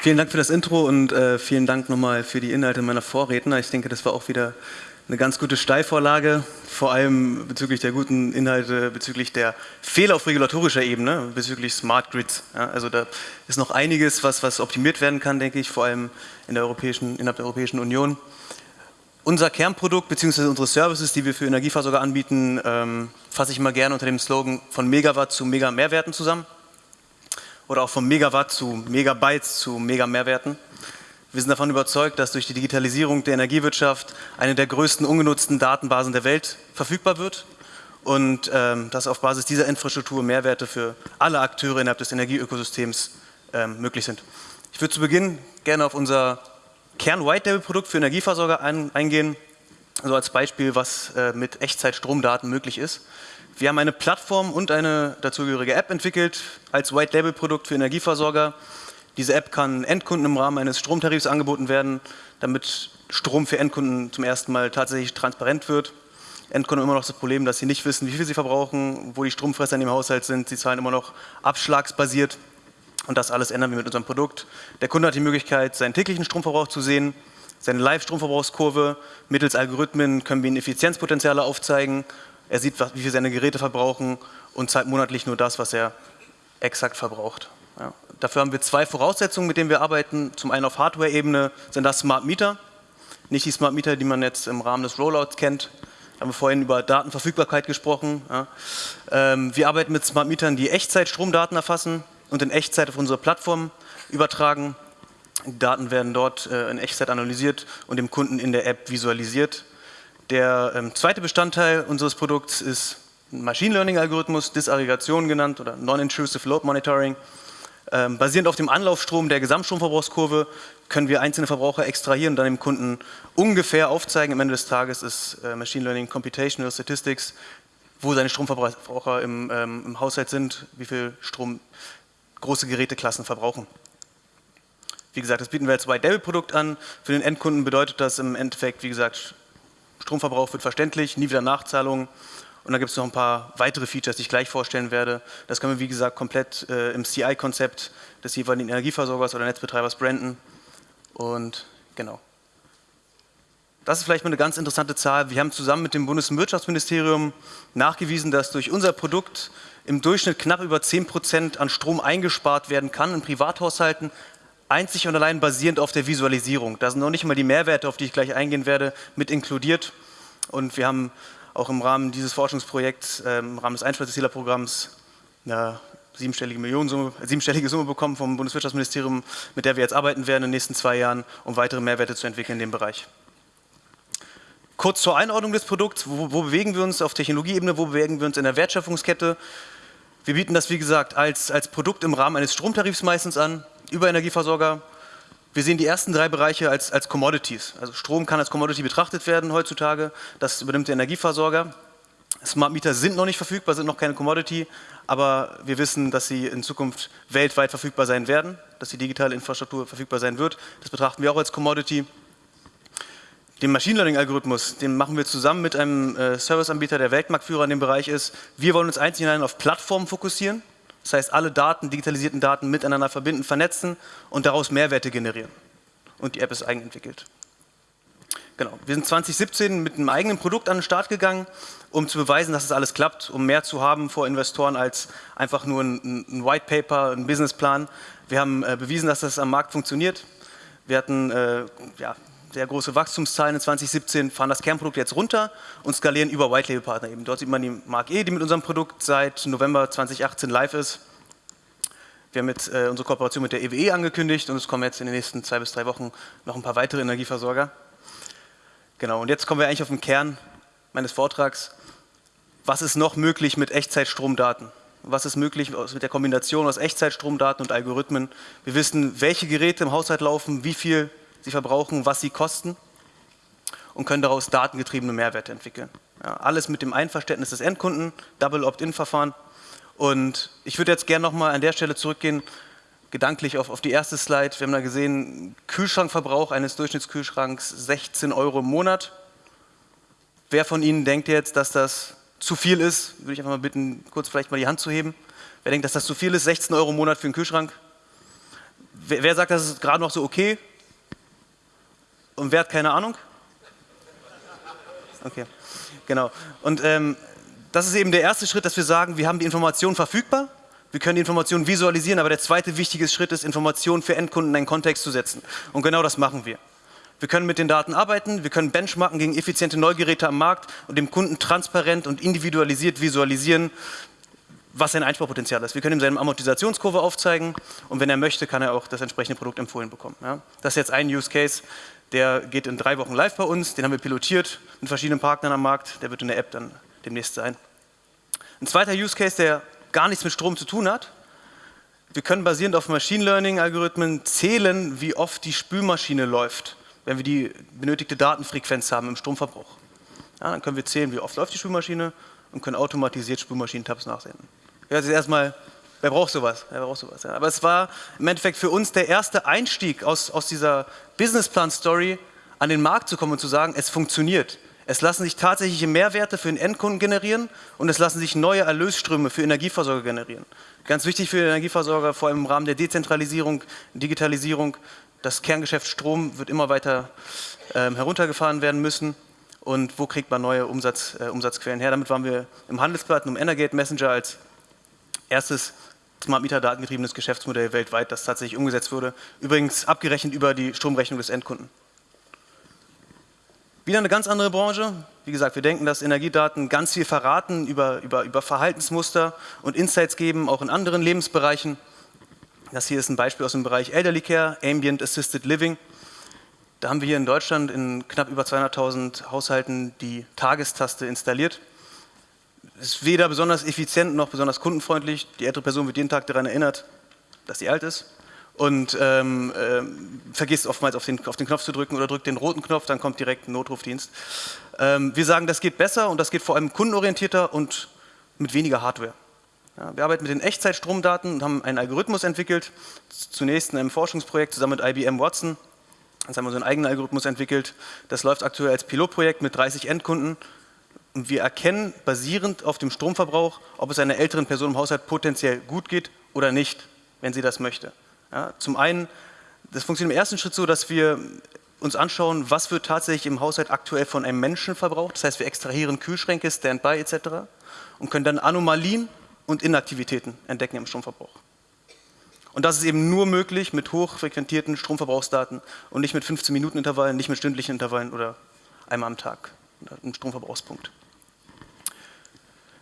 Vielen Dank für das Intro und äh, vielen Dank nochmal für die Inhalte meiner Vorredner. Ich denke, das war auch wieder eine ganz gute Steilvorlage, vor allem bezüglich der guten Inhalte, bezüglich der Fehler auf regulatorischer Ebene, bezüglich Smart Grids. Ja, also da ist noch einiges, was, was optimiert werden kann, denke ich, vor allem in der Europäischen, innerhalb der Europäischen Union. Unser Kernprodukt bzw. unsere Services, die wir für Energieversorger anbieten, ähm, fasse ich mal gerne unter dem Slogan von Megawatt zu Mega-Mehrwerten zusammen oder auch von Megawatt zu Megabytes zu Mega-Mehrwerten. Wir sind davon überzeugt, dass durch die Digitalisierung der Energiewirtschaft eine der größten ungenutzten Datenbasen der Welt verfügbar wird und ähm, dass auf Basis dieser Infrastruktur Mehrwerte für alle Akteure innerhalb des Energieökosystems ähm, möglich sind. Ich würde zu Beginn gerne auf unser Kern-White-Label-Produkt für Energieversorger ein, eingehen, also als Beispiel, was äh, mit Echtzeit-Stromdaten möglich ist. Wir haben eine Plattform und eine dazugehörige App entwickelt als White-Label-Produkt für Energieversorger, diese App kann Endkunden im Rahmen eines Stromtarifs angeboten werden, damit Strom für Endkunden zum ersten Mal tatsächlich transparent wird. Endkunden haben immer noch das Problem, dass sie nicht wissen, wie viel sie verbrauchen, wo die Stromfresser in dem Haushalt sind. Sie zahlen immer noch abschlagsbasiert und das alles ändern wir mit unserem Produkt. Der Kunde hat die Möglichkeit, seinen täglichen Stromverbrauch zu sehen, seine Live-Stromverbrauchskurve. Mittels Algorithmen können wir ihm Effizienzpotenziale aufzeigen. Er sieht, wie viel seine Geräte verbrauchen und zahlt monatlich nur das, was er exakt verbraucht. Ja. Dafür haben wir zwei Voraussetzungen, mit denen wir arbeiten. Zum einen auf Hardware-Ebene sind das Smart Meter, nicht die Smart Meter, die man jetzt im Rahmen des Rollouts kennt. Da haben wir vorhin über Datenverfügbarkeit gesprochen. Ja. Ähm, wir arbeiten mit Smart Metern, die Echtzeit-Stromdaten erfassen und in Echtzeit auf unsere Plattform übertragen. Die Daten werden dort äh, in Echtzeit analysiert und dem Kunden in der App visualisiert. Der ähm, zweite Bestandteil unseres Produkts ist ein Machine Learning Algorithmus, Disaggregation genannt oder Non-Intrusive Load Monitoring. Ähm, basierend auf dem Anlaufstrom der Gesamtstromverbrauchskurve können wir einzelne Verbraucher extrahieren und dann dem Kunden ungefähr aufzeigen. Am Ende des Tages ist äh, Machine Learning Computational Statistics, wo seine Stromverbraucher im, ähm, im Haushalt sind, wie viel Strom große Geräteklassen verbrauchen. Wie gesagt, das bieten wir als White Label Produkt an. Für den Endkunden bedeutet das im Endeffekt, wie gesagt, Stromverbrauch wird verständlich, nie wieder Nachzahlungen und da gibt es noch ein paar weitere Features, die ich gleich vorstellen werde. Das können wir, wie gesagt, komplett äh, im CI-Konzept des jeweiligen Energieversorgers oder Netzbetreibers branden. Und genau. Das ist vielleicht mal eine ganz interessante Zahl. Wir haben zusammen mit dem Bundeswirtschaftsministerium nachgewiesen, dass durch unser Produkt im Durchschnitt knapp über 10 Prozent an Strom eingespart werden kann in Privathaushalten, einzig und allein basierend auf der Visualisierung. Da sind noch nicht mal die Mehrwerte, auf die ich gleich eingehen werde, mit inkludiert. Und wir haben auch im Rahmen dieses Forschungsprojekts, äh, im Rahmen des Einsparzielprogramms, eine siebenstellige, Millionensumme, siebenstellige Summe bekommen vom Bundeswirtschaftsministerium, mit der wir jetzt arbeiten werden in den nächsten zwei Jahren, um weitere Mehrwerte zu entwickeln in dem Bereich. Kurz zur Einordnung des Produkts, wo, wo bewegen wir uns auf Technologieebene, wo bewegen wir uns in der Wertschöpfungskette. Wir bieten das, wie gesagt, als, als Produkt im Rahmen eines Stromtarifs meistens an, über Energieversorger, wir sehen die ersten drei Bereiche als, als Commodities. Also Strom kann als Commodity betrachtet werden heutzutage. Das übernimmt der Energieversorger. Smart Meter sind noch nicht verfügbar, sind noch keine Commodity, aber wir wissen, dass sie in Zukunft weltweit verfügbar sein werden, dass die digitale Infrastruktur verfügbar sein wird. Das betrachten wir auch als Commodity. Den Machine Learning Algorithmus, den machen wir zusammen mit einem äh, Serviceanbieter, der Weltmarktführer in dem Bereich ist. Wir wollen uns einzig und allein auf Plattformen fokussieren. Das heißt, alle Daten, digitalisierten Daten miteinander verbinden, vernetzen und daraus Mehrwerte generieren. Und die App ist eigenentwickelt. Genau. Wir sind 2017 mit einem eigenen Produkt an den Start gegangen, um zu beweisen, dass es das alles klappt, um mehr zu haben vor Investoren als einfach nur ein, ein White Paper, ein Businessplan. Wir haben äh, bewiesen, dass das am Markt funktioniert. Wir hatten äh, ja, sehr große Wachstumszahlen in 2017, fahren das Kernprodukt jetzt runter und skalieren über White Label Partner eben. Dort sieht man die Mark E, die mit unserem Produkt seit November 2018 live ist. Wir haben jetzt äh, unsere Kooperation mit der EWE e angekündigt und es kommen jetzt in den nächsten zwei bis drei Wochen noch ein paar weitere Energieversorger. Genau, und jetzt kommen wir eigentlich auf den Kern meines Vortrags. Was ist noch möglich mit Echtzeitstromdaten? Was ist möglich mit der Kombination aus Echtzeitstromdaten und Algorithmen? Wir wissen, welche Geräte im Haushalt laufen, wie viel sie verbrauchen, was sie kosten und können daraus datengetriebene Mehrwerte entwickeln. Ja, alles mit dem Einverständnis des Endkunden, Double Opt-in-Verfahren. Und ich würde jetzt gerne nochmal an der Stelle zurückgehen, gedanklich auf, auf die erste Slide. Wir haben da gesehen, Kühlschrankverbrauch eines Durchschnittskühlschranks 16 Euro im Monat. Wer von Ihnen denkt jetzt, dass das zu viel ist? Würde ich einfach mal bitten, kurz vielleicht mal die Hand zu heben. Wer denkt, dass das zu viel ist? 16 Euro im Monat für einen Kühlschrank? Wer, wer sagt, das ist gerade noch so okay? Und wer hat keine Ahnung? Okay, genau. Und ähm, das ist eben der erste Schritt, dass wir sagen, wir haben die Informationen verfügbar, wir können die Informationen visualisieren, aber der zweite wichtige Schritt ist, Informationen für Endkunden in einen Kontext zu setzen. Und genau das machen wir. Wir können mit den Daten arbeiten, wir können benchmarken gegen effiziente Neugeräte am Markt und dem Kunden transparent und individualisiert visualisieren, was sein Einsparpotenzial ist. Wir können ihm seine Amortisationskurve aufzeigen und wenn er möchte, kann er auch das entsprechende Produkt empfohlen bekommen. Ja? Das ist jetzt ein Use Case, der geht in drei Wochen live bei uns, den haben wir pilotiert mit verschiedenen Partnern am Markt, der wird in der App dann demnächst sein. Ein zweiter Use Case, der gar nichts mit Strom zu tun hat, wir können basierend auf Machine Learning Algorithmen zählen, wie oft die Spülmaschine läuft, wenn wir die benötigte Datenfrequenz haben im Stromverbrauch. Ja, dann können wir zählen, wie oft läuft die Spülmaschine und können automatisiert Spülmaschinen-Tabs nachsehen. Ja, das ist erstmal, wer braucht sowas? Wer braucht sowas? Ja. Aber es war im Endeffekt für uns der erste Einstieg aus, aus dieser Businessplan-Story, an den Markt zu kommen und zu sagen, es funktioniert. Es lassen sich tatsächliche Mehrwerte für den Endkunden generieren und es lassen sich neue Erlösströme für Energieversorger generieren. Ganz wichtig für den Energieversorger, vor allem im Rahmen der Dezentralisierung, Digitalisierung, das Kerngeschäft Strom wird immer weiter äh, heruntergefahren werden müssen und wo kriegt man neue Umsatz, äh, Umsatzquellen her. Damit waren wir im Handelsblatt und im Energate Messenger als erstes Smart Meter datengetriebenes Geschäftsmodell weltweit, das tatsächlich umgesetzt wurde. Übrigens abgerechnet über die Stromrechnung des Endkunden. Wieder eine ganz andere Branche. Wie gesagt, wir denken, dass Energiedaten ganz viel verraten über, über, über Verhaltensmuster und Insights geben, auch in anderen Lebensbereichen. Das hier ist ein Beispiel aus dem Bereich Elderly Care, Ambient Assisted Living. Da haben wir hier in Deutschland in knapp über 200.000 Haushalten die Tagestaste installiert. Ist weder besonders effizient noch besonders kundenfreundlich. Die ältere Person wird jeden Tag daran erinnert, dass sie alt ist und ähm, äh, vergisst oftmals auf den, auf den, Knopf zu drücken oder drückt den roten Knopf, dann kommt direkt ein Notrufdienst. Ähm, wir sagen, das geht besser und das geht vor allem kundenorientierter und mit weniger Hardware. Ja, wir arbeiten mit den Echtzeitstromdaten und haben einen Algorithmus entwickelt, zunächst in einem Forschungsprojekt zusammen mit IBM Watson. Jetzt haben wir so einen eigenen Algorithmus entwickelt. Das läuft aktuell als Pilotprojekt mit 30 Endkunden. Und wir erkennen basierend auf dem Stromverbrauch, ob es einer älteren Person im Haushalt potenziell gut geht oder nicht, wenn sie das möchte. Ja, zum einen, das funktioniert im ersten Schritt so, dass wir uns anschauen, was wird tatsächlich im Haushalt aktuell von einem Menschen verbraucht. Das heißt, wir extrahieren Kühlschränke, Standby etc. und können dann Anomalien und Inaktivitäten entdecken im Stromverbrauch. Und das ist eben nur möglich mit hochfrequentierten Stromverbrauchsdaten und nicht mit 15 Minuten Intervallen, nicht mit stündlichen Intervallen oder einmal am Tag, einem Stromverbrauchspunkt.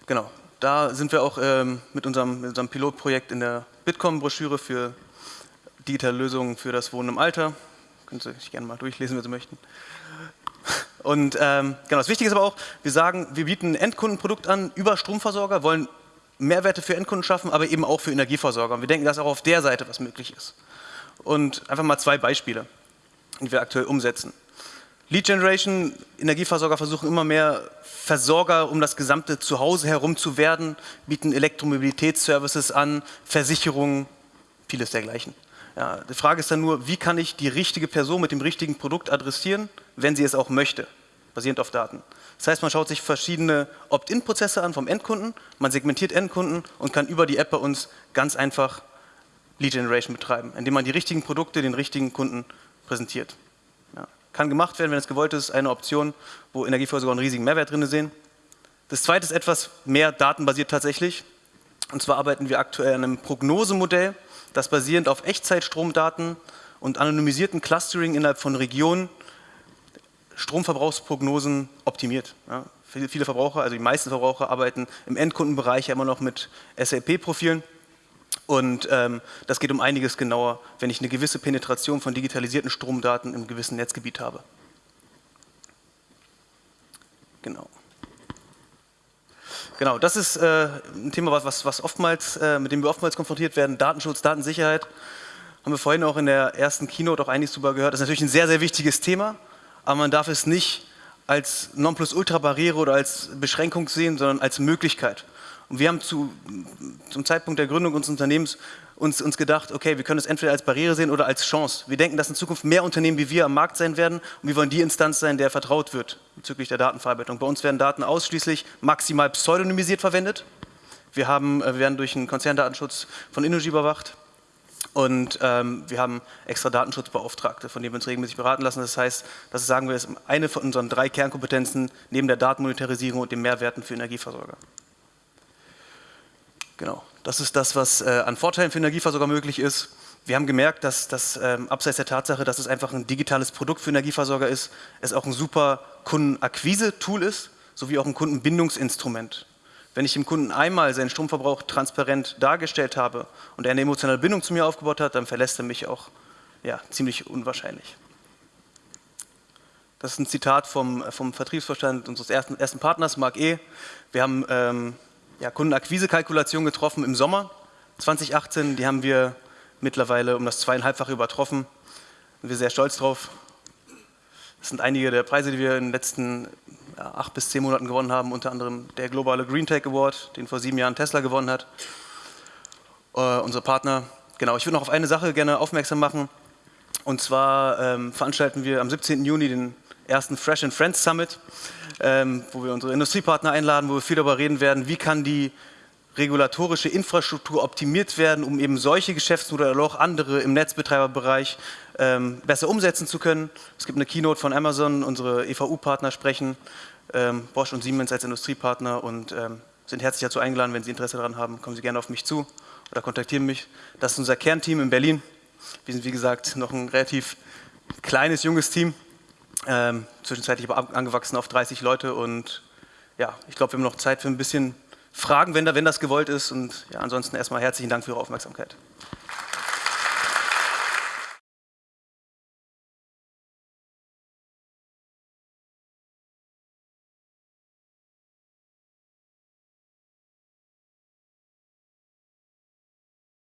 Genau, da sind wir auch ähm, mit, unserem, mit unserem Pilotprojekt in der Bitkom-Broschüre für digitale Lösungen für das Wohnen im Alter. Können Sie sich gerne mal durchlesen, wenn Sie möchten. Und ähm, genau, das Wichtige ist aber auch, wir sagen, wir bieten ein Endkundenprodukt an über Stromversorger, wollen Mehrwerte für Endkunden schaffen, aber eben auch für Energieversorger. Und wir denken, dass auch auf der Seite was möglich ist. Und einfach mal zwei Beispiele, die wir aktuell umsetzen. Lead Generation, Energieversorger versuchen immer mehr Versorger um das gesamte Zuhause herum zu werden, bieten Elektromobilitätsservices an, Versicherungen, vieles dergleichen. Ja, die Frage ist dann nur, wie kann ich die richtige Person mit dem richtigen Produkt adressieren, wenn sie es auch möchte, basierend auf Daten. Das heißt, man schaut sich verschiedene Opt-in-Prozesse an vom Endkunden, man segmentiert Endkunden und kann über die App bei uns ganz einfach Lead Generation betreiben, indem man die richtigen Produkte den richtigen Kunden präsentiert. Kann gemacht werden, wenn es gewollt ist, eine Option, wo Energieversorger einen riesigen Mehrwert drin sehen. Das zweite ist etwas mehr datenbasiert tatsächlich. Und zwar arbeiten wir aktuell an einem Prognosemodell, das basierend auf Echtzeitstromdaten und anonymisierten Clustering innerhalb von Regionen Stromverbrauchsprognosen optimiert. Ja, viele Verbraucher, also die meisten Verbraucher arbeiten im Endkundenbereich ja immer noch mit SAP-Profilen und ähm, das geht um einiges genauer, wenn ich eine gewisse Penetration von digitalisierten Stromdaten im gewissen Netzgebiet habe. Genau. Genau, das ist äh, ein Thema, was, was oftmals, äh, mit dem wir oftmals konfrontiert werden, Datenschutz, Datensicherheit. Haben wir vorhin auch in der ersten Keynote auch einiges darüber gehört. Das ist natürlich ein sehr, sehr wichtiges Thema, aber man darf es nicht als Nonplusultra-Barriere oder als Beschränkung sehen, sondern als Möglichkeit. Und wir haben zu, zum Zeitpunkt der Gründung unseres Unternehmens uns, uns gedacht, okay, wir können es entweder als Barriere sehen oder als Chance. Wir denken, dass in Zukunft mehr Unternehmen wie wir am Markt sein werden und wir wollen die Instanz sein, der vertraut wird bezüglich der Datenverarbeitung. Bei uns werden Daten ausschließlich maximal pseudonymisiert verwendet. Wir, haben, äh, wir werden durch einen Konzerndatenschutz von Innogy überwacht Und ähm, wir haben extra Datenschutzbeauftragte, von denen wir uns regelmäßig beraten lassen. Das heißt, das sagen wir, ist eine von unseren drei Kernkompetenzen neben der Datenmonetarisierung und den Mehrwerten für Energieversorger. Genau, das ist das, was äh, an Vorteilen für Energieversorger möglich ist. Wir haben gemerkt, dass das ähm, abseits der Tatsache, dass es einfach ein digitales Produkt für Energieversorger ist, es auch ein super Kundenakquise-Tool ist, sowie auch ein Kundenbindungsinstrument. Wenn ich dem Kunden einmal seinen Stromverbrauch transparent dargestellt habe und er eine emotionale Bindung zu mir aufgebaut hat, dann verlässt er mich auch ja, ziemlich unwahrscheinlich. Das ist ein Zitat vom, vom Vertriebsvorstand unseres ersten, ersten Partners, Marc E. Wir haben ähm, ja, Kundenakquise-Kalkulation getroffen im Sommer 2018. Die haben wir mittlerweile um das zweieinhalbfache übertroffen. Sind wir sehr stolz drauf. Das sind einige der Preise, die wir in den letzten ja, acht bis zehn Monaten gewonnen haben, unter anderem der globale Green Tech Award, den vor sieben Jahren Tesla gewonnen hat. Äh, unser Partner. Genau, ich würde noch auf eine Sache gerne aufmerksam machen. Und zwar ähm, veranstalten wir am 17. Juni den ersten Fresh and Friends Summit, ähm, wo wir unsere Industriepartner einladen, wo wir viel darüber reden werden, wie kann die regulatorische Infrastruktur optimiert werden, um eben solche Geschäftsmodelle oder auch andere im Netzbetreiberbereich ähm, besser umsetzen zu können. Es gibt eine Keynote von Amazon, unsere EVU-Partner sprechen, ähm, Bosch und Siemens als Industriepartner und ähm, sind herzlich dazu eingeladen, wenn Sie Interesse daran haben, kommen Sie gerne auf mich zu oder kontaktieren mich. Das ist unser Kernteam in Berlin. Wir sind wie gesagt noch ein relativ kleines, junges Team, ähm, zwischenzeitlich aber angewachsen auf 30 Leute und ja, ich glaube, wir haben noch Zeit für ein bisschen Fragen, wenn, da, wenn das gewollt ist und ja, ansonsten erstmal herzlichen Dank für Ihre Aufmerksamkeit.